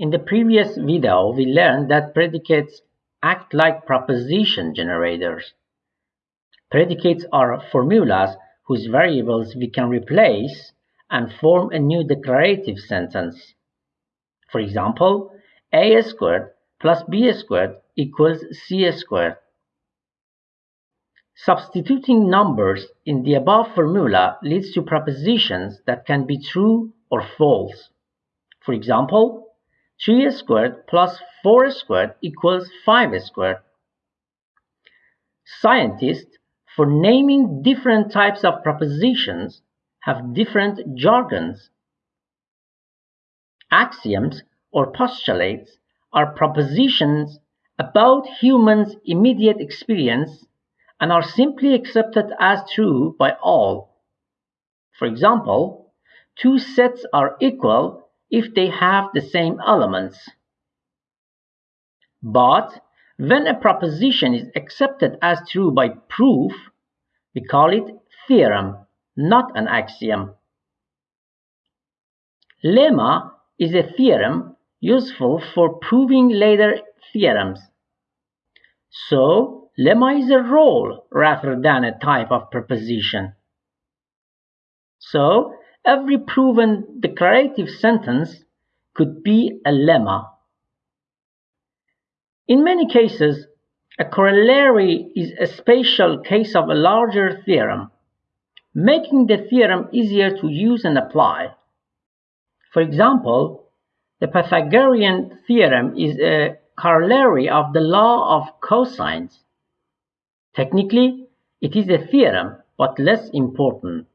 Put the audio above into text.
In the previous video, we learned that predicates act like proposition generators. Predicates are formulas whose variables we can replace and form a new declarative sentence. For example, a squared plus b squared equals c squared. Substituting numbers in the above formula leads to propositions that can be true or false. For example, 3 squared plus 4 squared equals 5 squared. Scientists, for naming different types of propositions, have different jargons. Axioms or postulates are propositions about humans' immediate experience and are simply accepted as true by all. For example, two sets are equal if they have the same elements. But when a proposition is accepted as true by proof, we call it theorem, not an axiom. Lemma is a theorem useful for proving later theorems. So, Lemma is a role rather than a type of proposition. So, every proven declarative sentence could be a lemma. In many cases, a corollary is a special case of a larger theorem, making the theorem easier to use and apply. For example, the Pythagorean theorem is a corollary of the law of cosines. Technically, it is a theorem, but less important.